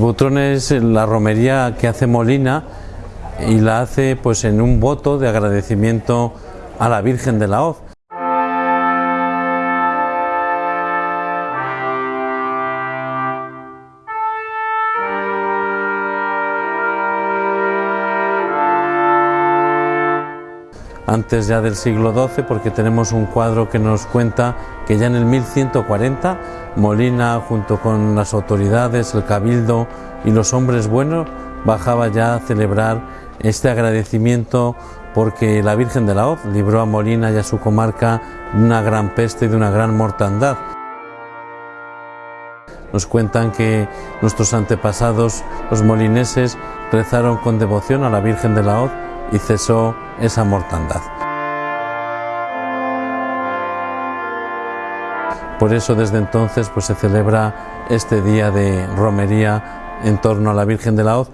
Motrón es la romería que hace Molina y la hace pues en un voto de agradecimiento a la Virgen de la Hoz. Antes ya del siglo XII, porque tenemos un cuadro que nos cuenta que ya en el 1140 Molina, junto con las autoridades, el cabildo y los hombres buenos, bajaba ya a celebrar este agradecimiento porque la Virgen de la Hoz libró a Molina y a su comarca de una gran peste y de una gran mortandad. Nos cuentan que nuestros antepasados, los molineses, rezaron con devoción a la Virgen de la Hoz y cesó esa mortandad. Por eso desde entonces pues, se celebra este día de romería en torno a la Virgen de la Hoz.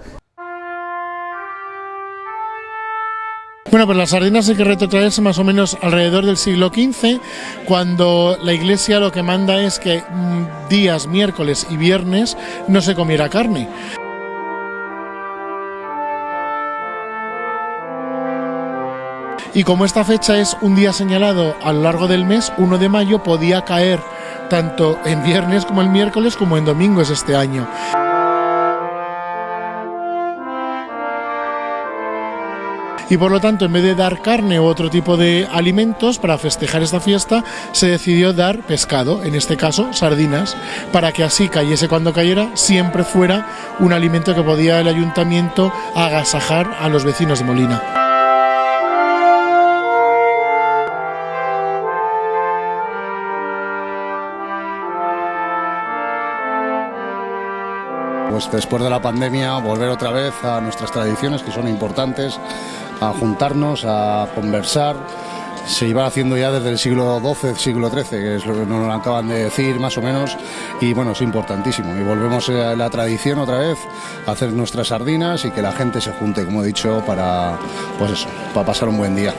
Bueno, pues las sardinas hay que retrotraerse más o menos alrededor del siglo XV, cuando la Iglesia lo que manda es que mm, días miércoles y viernes no se comiera carne. Y como esta fecha es un día señalado a lo largo del mes, 1 de mayo podía caer tanto en viernes como en miércoles como en domingos este año. y por lo tanto en vez de dar carne u otro tipo de alimentos para festejar esta fiesta se decidió dar pescado, en este caso sardinas, para que así cayese cuando cayera siempre fuera un alimento que podía el ayuntamiento agasajar a los vecinos de Molina. Pues después de la pandemia volver otra vez a nuestras tradiciones que son importantes, a juntarnos, a conversar. Se iba haciendo ya desde el siglo XII, siglo XIII, que es lo que nos acaban de decir más o menos, y bueno, es importantísimo. Y volvemos a la tradición otra vez, a hacer nuestras sardinas y que la gente se junte, como he dicho, para, pues eso, para pasar un buen día.